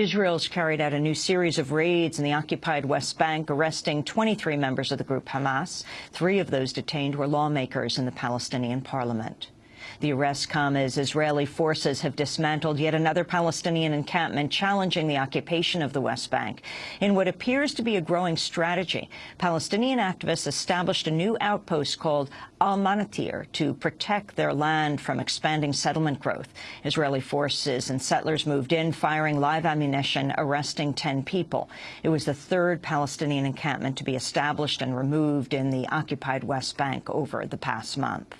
Israel's carried out a new series of raids in the occupied West Bank, arresting 23 members of the group Hamas. Three of those detained were lawmakers in the Palestinian parliament. The arrests come as Israeli forces have dismantled yet another Palestinian encampment challenging the occupation of the West Bank. In what appears to be a growing strategy, Palestinian activists established a new outpost called Al-Manatir to protect their land from expanding settlement growth. Israeli forces and settlers moved in, firing live ammunition, arresting 10 people. It was the third Palestinian encampment to be established and removed in the occupied West Bank over the past month.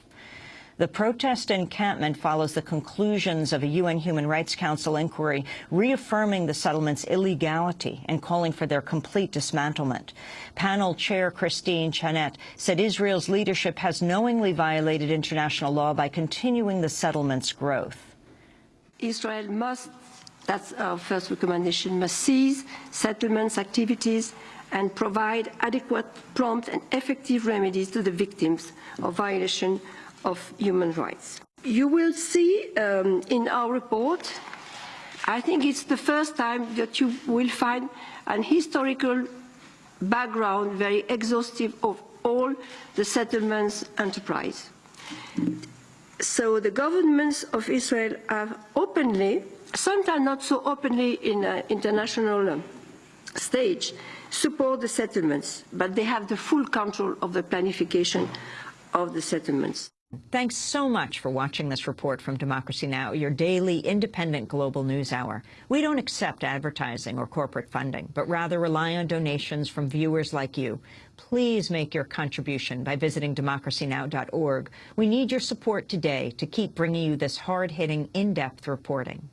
The protest encampment follows the conclusions of a UN Human Rights Council inquiry reaffirming the settlement's illegality and calling for their complete dismantlement. Panel chair Christine Chanet said Israel's leadership has knowingly violated international law by continuing the settlement's growth. Israel must, that's our first recommendation, must cease settlements activities and provide adequate, prompt and effective remedies to the victims of violation of human rights. You will see um, in our report, I think it's the first time that you will find an historical background, very exhaustive of all the settlements enterprise. So the governments of Israel have openly, sometimes not so openly in an international um, stage, support the settlements, but they have the full control of the planification of the settlements. Thanks so much for watching this report from Democracy Now!, your daily independent global news hour. We don't accept advertising or corporate funding, but rather rely on donations from viewers like you. Please make your contribution by visiting democracynow.org. We need your support today to keep bringing you this hard-hitting, in-depth reporting.